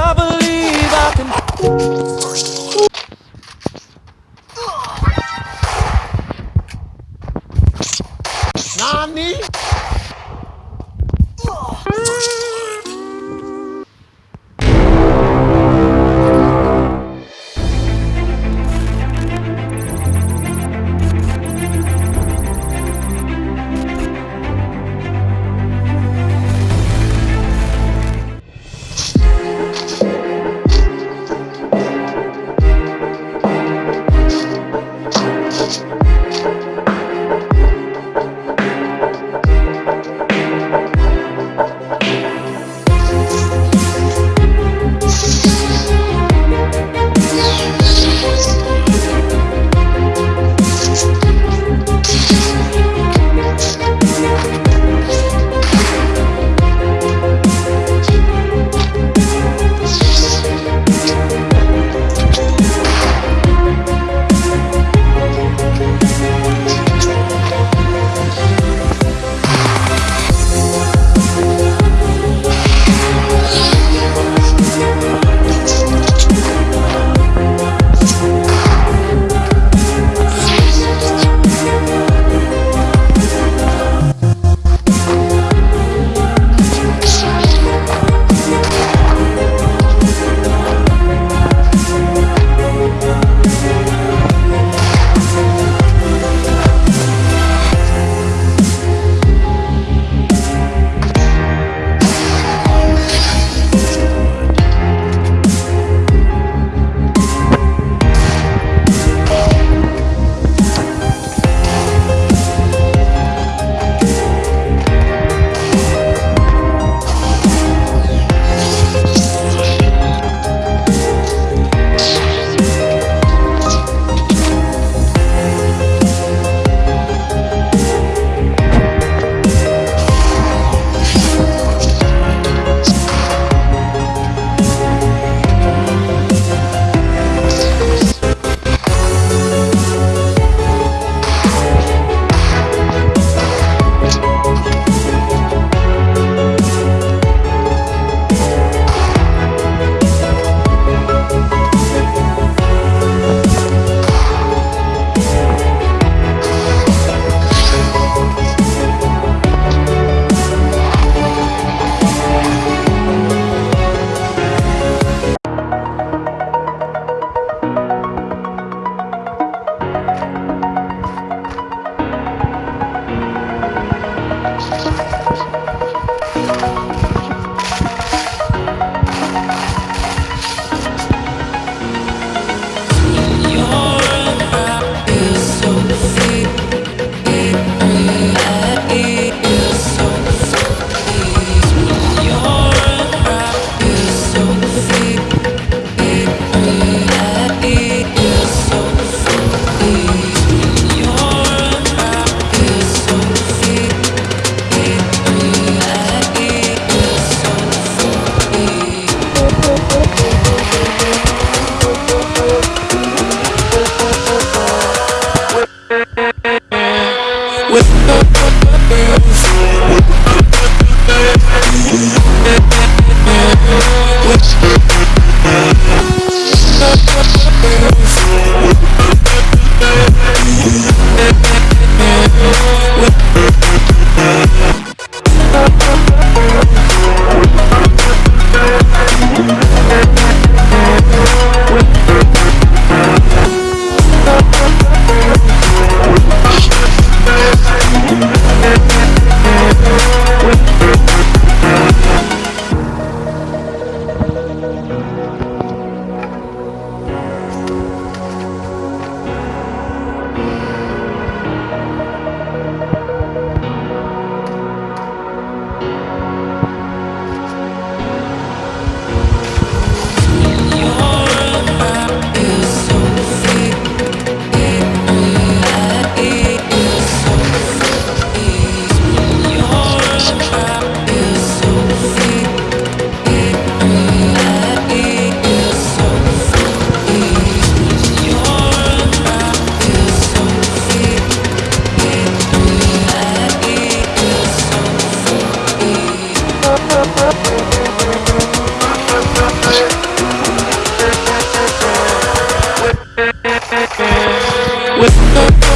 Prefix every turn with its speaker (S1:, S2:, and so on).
S1: I believe I can.
S2: Nani?
S3: Thank with